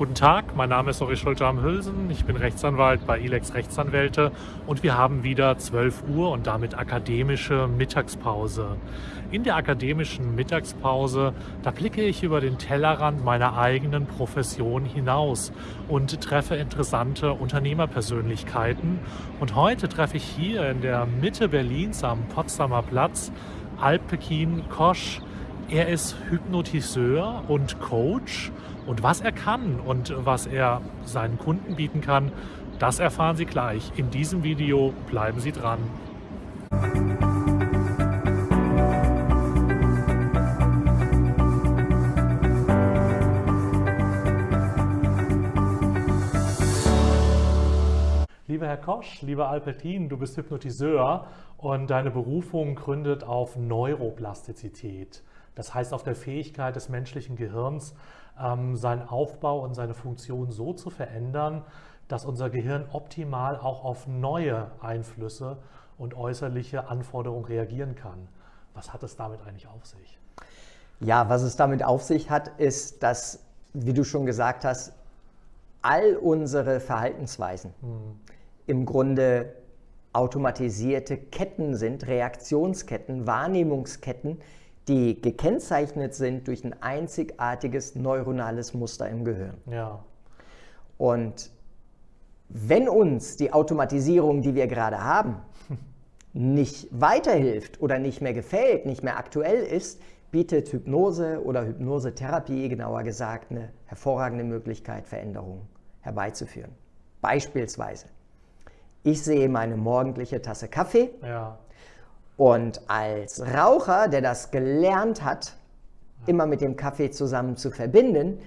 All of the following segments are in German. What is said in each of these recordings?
Guten Tag, mein Name ist Ori Schulte-Hülsen, ich bin Rechtsanwalt bei ILEX Rechtsanwälte und wir haben wieder 12 Uhr und damit akademische Mittagspause. In der akademischen Mittagspause, da blicke ich über den Tellerrand meiner eigenen Profession hinaus und treffe interessante Unternehmerpersönlichkeiten. Und heute treffe ich hier in der Mitte Berlins am Potsdamer Platz Alpekin Kosch. Er ist Hypnotiseur und Coach und was er kann und was er seinen Kunden bieten kann, das erfahren Sie gleich. In diesem Video bleiben Sie dran. Lieber Herr Kosch, lieber Alpertin, du bist Hypnotiseur und deine Berufung gründet auf Neuroplastizität. Das heißt auf der Fähigkeit des menschlichen Gehirns, ähm, seinen Aufbau und seine Funktion so zu verändern, dass unser Gehirn optimal auch auf neue Einflüsse und äußerliche Anforderungen reagieren kann. Was hat es damit eigentlich auf sich? Ja, was es damit auf sich hat, ist, dass, wie du schon gesagt hast, all unsere Verhaltensweisen hm. im Grunde automatisierte Ketten sind, Reaktionsketten, Wahrnehmungsketten, die gekennzeichnet sind durch ein einzigartiges neuronales Muster im Gehirn. Ja. Und wenn uns die Automatisierung, die wir gerade haben, nicht weiterhilft oder nicht mehr gefällt, nicht mehr aktuell ist, bietet Hypnose oder Hypnosetherapie, genauer gesagt, eine hervorragende Möglichkeit, Veränderungen herbeizuführen. Beispielsweise, ich sehe meine morgendliche Tasse Kaffee ja. Und als Raucher, der das gelernt hat, immer mit dem Kaffee zusammen zu verbinden,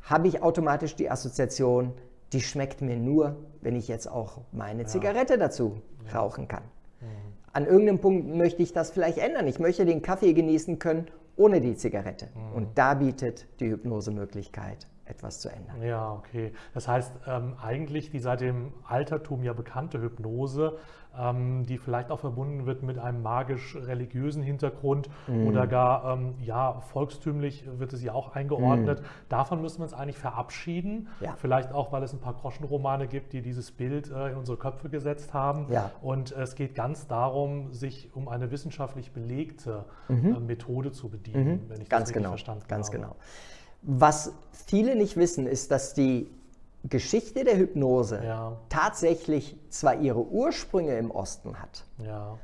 habe ich automatisch die Assoziation, die schmeckt mir nur, wenn ich jetzt auch meine ja. Zigarette dazu ja. rauchen kann. Mhm. An irgendeinem Punkt möchte ich das vielleicht ändern. Ich möchte den Kaffee genießen können ohne die Zigarette. Mhm. Und da bietet die Hypnosemöglichkeit etwas zu ändern. Ja, okay. Das heißt, ähm, eigentlich die seit dem Altertum ja bekannte Hypnose, ähm, die vielleicht auch verbunden wird mit einem magisch-religiösen Hintergrund mm. oder gar ähm, ja, volkstümlich wird es ja auch eingeordnet. Mm. Davon müssen wir uns eigentlich verabschieden. Ja. Vielleicht auch, weil es ein paar Groschenromane gibt, die dieses Bild äh, in unsere Köpfe gesetzt haben. Ja. Und es geht ganz darum, sich um eine wissenschaftlich belegte mhm. äh, Methode zu bedienen, mhm. wenn ich ganz das richtig genau. verstanden ganz habe. Ganz genau. Was viele nicht wissen, ist, dass die Geschichte der Hypnose ja. tatsächlich zwar ihre Ursprünge im Osten hat, ja.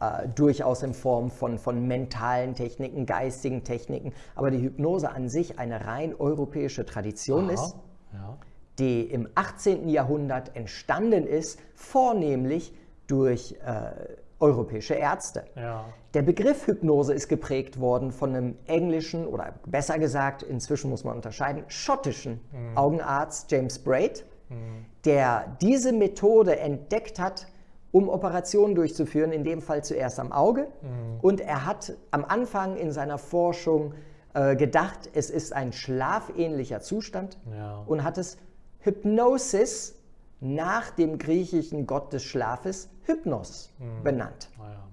äh, durchaus in Form von, von mentalen Techniken, geistigen Techniken, aber die Hypnose an sich eine rein europäische Tradition Aha. ist, ja. die im 18. Jahrhundert entstanden ist, vornehmlich durch äh, europäische Ärzte. Ja. Der Begriff Hypnose ist geprägt worden von einem englischen oder besser gesagt, inzwischen muss man unterscheiden, schottischen mhm. Augenarzt James Braid, mhm. der diese Methode entdeckt hat, um Operationen durchzuführen, in dem Fall zuerst am Auge. Mhm. Und er hat am Anfang in seiner Forschung äh, gedacht, es ist ein schlafähnlicher Zustand ja. und hat es Hypnosis nach dem griechischen Gott des Schlafes Hypnos mhm. benannt. Ah, ja.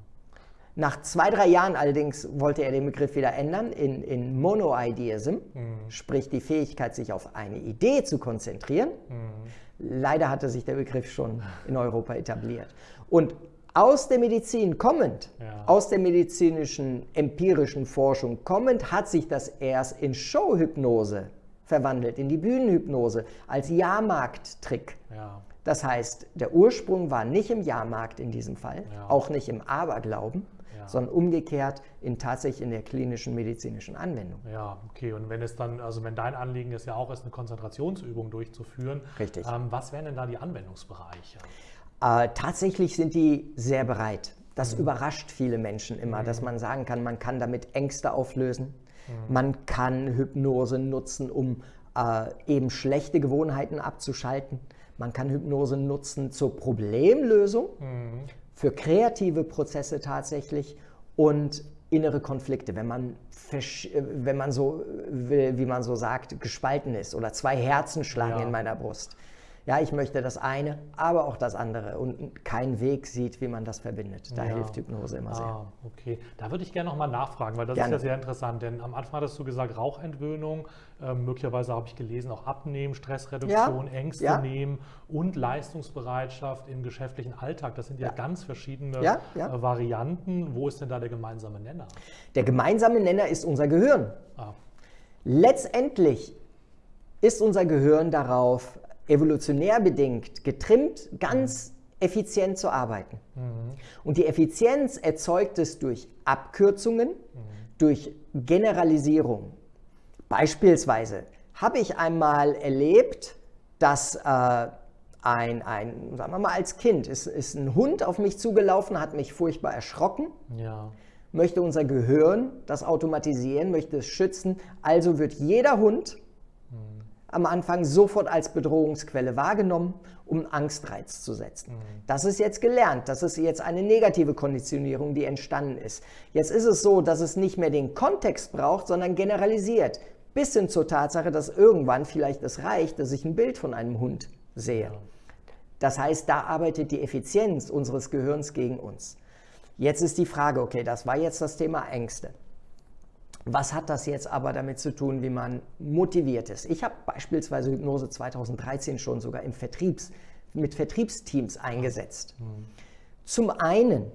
Nach zwei, drei Jahren allerdings wollte er den Begriff wieder ändern in, in Monoideism, mhm. sprich die Fähigkeit, sich auf eine Idee zu konzentrieren. Mhm. Leider hatte sich der Begriff schon in Europa etabliert. Und aus der Medizin kommend, ja. aus der medizinischen empirischen Forschung kommend, hat sich das erst in Showhypnose verwandelt, in die Bühnenhypnose als Jahrmarkttrick. Ja. Das heißt, der Ursprung war nicht im Jahrmarkt in diesem Fall, ja. auch nicht im Aberglauben, ja. sondern umgekehrt in tatsächlich in der klinischen medizinischen Anwendung. Ja, okay. Und wenn es dann, also wenn dein Anliegen ist ja auch, ist eine Konzentrationsübung durchzuführen, Richtig. Ähm, was wären denn da die Anwendungsbereiche? Äh, tatsächlich sind die sehr bereit. Das mhm. überrascht viele Menschen immer, mhm. dass man sagen kann, man kann damit Ängste auflösen, Mhm. Man kann Hypnose nutzen, um äh, eben schlechte Gewohnheiten abzuschalten. Man kann Hypnose nutzen zur Problemlösung, mhm. für kreative Prozesse tatsächlich und innere Konflikte, wenn man, wenn man so will, wie man so sagt, gespalten ist oder zwei Herzen schlagen ja. in meiner Brust. Ja, ich möchte das eine, aber auch das andere und keinen Weg sieht, wie man das verbindet. Da ja. hilft Hypnose immer sehr. Ah, okay. Da würde ich gerne nochmal nachfragen, weil das gerne. ist ja sehr interessant, denn am Anfang hattest du gesagt, Rauchentwöhnung, äh, möglicherweise habe ich gelesen, auch Abnehmen, Stressreduktion, ja. Ängste ja. nehmen und Leistungsbereitschaft im geschäftlichen Alltag. Das sind ja, ganz verschiedene äh, Varianten. Wo ist denn da der gemeinsame Nenner? Der gemeinsame Nenner ist unser Gehirn. Ah. Letztendlich ist unser Gehirn darauf evolutionär bedingt getrimmt, ganz effizient zu arbeiten. Mhm. Und die Effizienz erzeugt es durch Abkürzungen, mhm. durch Generalisierung. Beispielsweise habe ich einmal erlebt, dass äh, ein, ein, sagen wir mal als Kind, ist, ist ein Hund auf mich zugelaufen, hat mich furchtbar erschrocken. Ja. Möchte unser Gehirn das automatisieren, möchte es schützen. Also wird jeder Hund am Anfang sofort als Bedrohungsquelle wahrgenommen, um Angstreiz zu setzen. Mhm. Das ist jetzt gelernt, das ist jetzt eine negative Konditionierung, die entstanden ist. Jetzt ist es so, dass es nicht mehr den Kontext braucht, sondern generalisiert, bis hin zur Tatsache, dass irgendwann vielleicht es reicht, dass ich ein Bild von einem Hund sehe. Das heißt, da arbeitet die Effizienz unseres Gehirns gegen uns. Jetzt ist die Frage, okay, das war jetzt das Thema Ängste. Was hat das jetzt aber damit zu tun, wie man motiviert ist? Ich habe beispielsweise Hypnose 2013 schon sogar im Vertriebs, mit Vertriebsteams eingesetzt. Mhm. Zum einen,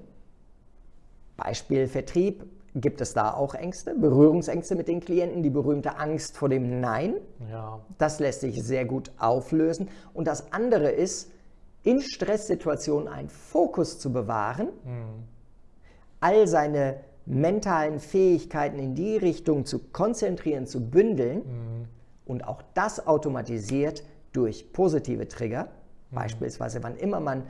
Beispiel Vertrieb, gibt es da auch Ängste, Berührungsängste mit den Klienten, die berühmte Angst vor dem Nein. Ja. Das lässt sich sehr gut auflösen. Und das andere ist, in Stresssituationen einen Fokus zu bewahren, mhm. all seine mentalen Fähigkeiten in die Richtung zu konzentrieren, zu bündeln mhm. und auch das automatisiert durch positive Trigger. Mhm. Beispielsweise, wann immer man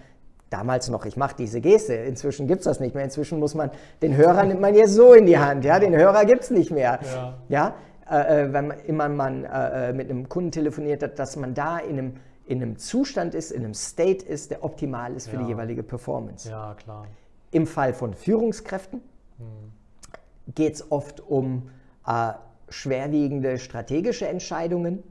damals noch, ich mache diese Geste, inzwischen gibt es das nicht mehr, inzwischen muss man, den Hörer nimmt man jetzt so in die Hand, ja, den Hörer gibt es nicht mehr. Ja, ja? Äh, äh, wenn man, immer man äh, äh, mit einem Kunden telefoniert hat, dass man da in einem, in einem Zustand ist, in einem State ist, der optimal ist für ja. die jeweilige Performance. Ja, klar. Im Fall von Führungskräften geht es oft um äh, schwerwiegende strategische Entscheidungen,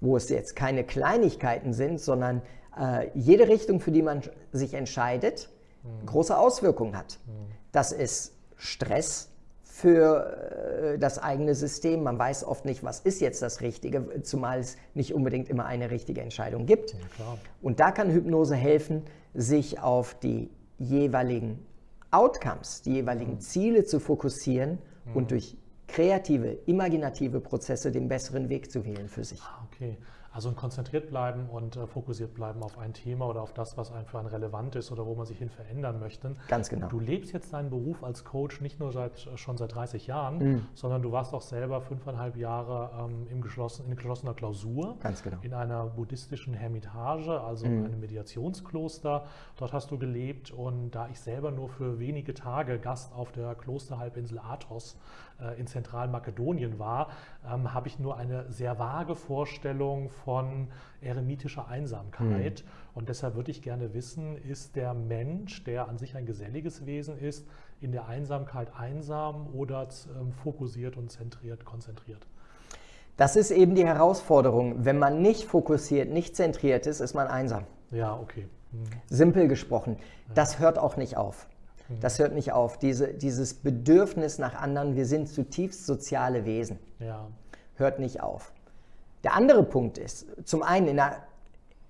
wo es jetzt keine Kleinigkeiten sind, sondern äh, jede Richtung, für die man sich entscheidet, mhm. große Auswirkungen hat. Mhm. Das ist Stress für äh, das eigene System. Man weiß oft nicht, was ist jetzt das Richtige, zumal es nicht unbedingt immer eine richtige Entscheidung gibt. Ja, Und da kann Hypnose helfen, sich auf die jeweiligen Outcomes, die jeweiligen mhm. Ziele zu fokussieren mhm. und durch kreative, imaginative Prozesse den besseren Weg zu wählen für sich. Okay. Also konzentriert bleiben und äh, fokussiert bleiben auf ein Thema oder auf das, was einem für einen relevant ist oder wo man sich hin verändern möchte. Ganz genau. Du lebst jetzt deinen Beruf als Coach nicht nur seit, äh, schon seit 30 Jahren, mhm. sondern du warst auch selber fünfeinhalb Jahre ähm, im geschlossen, in geschlossener Klausur. Ganz genau. In einer buddhistischen Hermitage, also mhm. einem Meditationskloster. Dort hast du gelebt und da ich selber nur für wenige Tage Gast auf der Klosterhalbinsel Athos äh, in Zentralmakedonien war, ähm, habe ich nur eine sehr vage Vorstellung von eremitischer Einsamkeit. Mhm. Und deshalb würde ich gerne wissen, ist der Mensch, der an sich ein geselliges Wesen ist, in der Einsamkeit einsam oder ähm, fokussiert und zentriert, konzentriert? Das ist eben die Herausforderung. Wenn man nicht fokussiert, nicht zentriert ist, ist man einsam. Ja, okay. Mhm. Simpel gesprochen. Das hört auch nicht auf. Mhm. Das hört nicht auf. Diese, dieses Bedürfnis nach anderen, wir sind zutiefst soziale Wesen, ja. hört nicht auf. Der andere Punkt ist, zum einen in der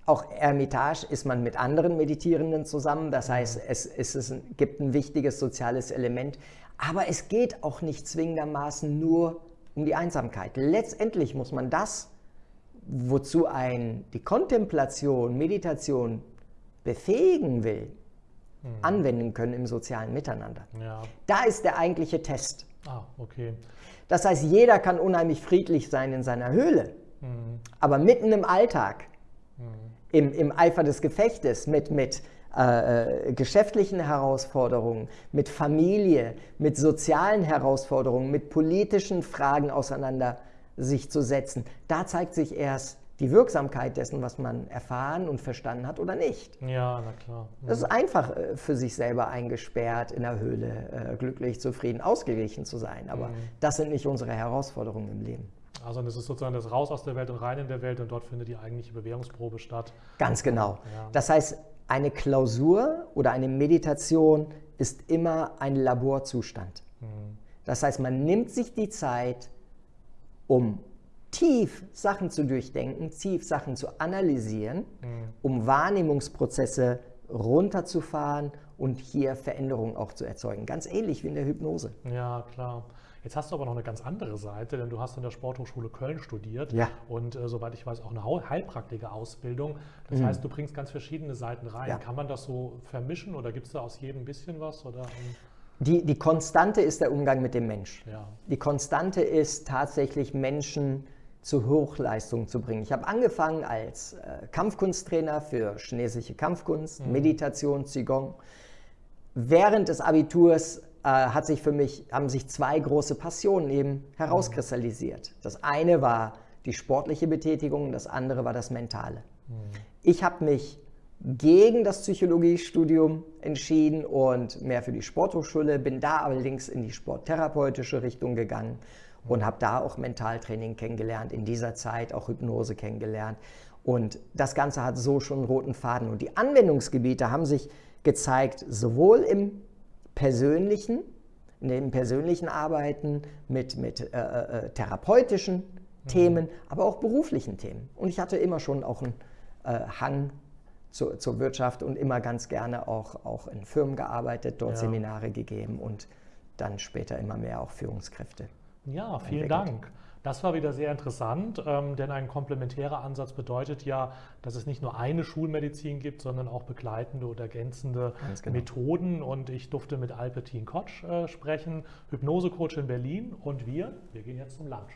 auch Ermitage ist man mit anderen Meditierenden zusammen, das heißt, es, es, gibt ein wichtiges soziales Element, aber es geht auch nicht zwingendermaßen nur um die Einsamkeit. Letztendlich muss man das, wozu ein die Kontemplation, Meditation befähigen will, mhm. anwenden können im sozialen Miteinander. Ja. Da ist der eigentliche Test. Ah, okay. Das heißt, jeder kann unheimlich friedlich sein in seiner Höhle. Aber mitten im Alltag, mhm. im, im Eifer des Gefechtes, mit, mit äh, äh, geschäftlichen Herausforderungen, mit Familie, mit sozialen Herausforderungen, mit politischen Fragen auseinander sich zu setzen, da zeigt sich erst, die Wirksamkeit dessen, was man erfahren und verstanden hat oder nicht. Ja, na klar. Mhm. Das ist einfach äh, für sich selber eingesperrt, in der Höhle, äh, glücklich, zufrieden, ausgeglichen zu sein. Aber mhm. das sind nicht unsere Herausforderungen im Leben. Also das ist sozusagen das Raus aus der Welt und rein in der Welt und dort findet die eigentliche Bewährungsprobe statt. Ganz genau. Ja. Das heißt, eine Klausur oder eine Meditation ist immer ein Laborzustand. Mhm. Das heißt, man nimmt sich die Zeit, um tief Sachen zu durchdenken, tief Sachen zu analysieren, mhm. um Wahrnehmungsprozesse runterzufahren und hier Veränderungen auch zu erzeugen. Ganz ähnlich wie in der Hypnose. Ja, klar. Jetzt hast du aber noch eine ganz andere Seite, denn du hast in der Sporthochschule Köln studiert ja. und äh, soweit ich weiß auch eine Heilpraktiker-Ausbildung. Das mhm. heißt, du bringst ganz verschiedene Seiten rein. Ja. Kann man das so vermischen oder gibt es da aus jedem ein bisschen was? Oder, die, die Konstante ist der Umgang mit dem Mensch. Ja. Die Konstante ist tatsächlich Menschen zu Hochleistung zu bringen. Ich habe angefangen als äh, Kampfkunsttrainer für chinesische Kampfkunst, mhm. Meditation, Qigong. Während des Abiturs äh, hat sich für mich, haben sich zwei große Passionen eben herauskristallisiert. Das eine war die sportliche Betätigung, das andere war das Mentale. Mhm. Ich habe mich gegen das Psychologiestudium entschieden und mehr für die Sporthochschule, bin da allerdings in die sporttherapeutische Richtung gegangen und habe da auch Mentaltraining kennengelernt, in dieser Zeit auch Hypnose kennengelernt. Und das Ganze hat so schon einen roten Faden. Und die Anwendungsgebiete haben sich gezeigt, sowohl im persönlichen, in dem persönlichen Arbeiten mit, mit äh, äh, therapeutischen mhm. Themen, aber auch beruflichen Themen. Und ich hatte immer schon auch einen äh, Hang zu, zur Wirtschaft und immer ganz gerne auch, auch in Firmen gearbeitet, dort ja. Seminare gegeben und dann später immer mehr auch Führungskräfte. Ja, vielen entwickelt. Dank. Das war wieder sehr interessant, ähm, denn ein komplementärer Ansatz bedeutet ja, dass es nicht nur eine Schulmedizin gibt, sondern auch begleitende oder ergänzende genau. Methoden. Und ich durfte mit Albertine Kotsch äh, sprechen, Hypnosecoach in Berlin. Und wir, wir gehen jetzt zum Lunch.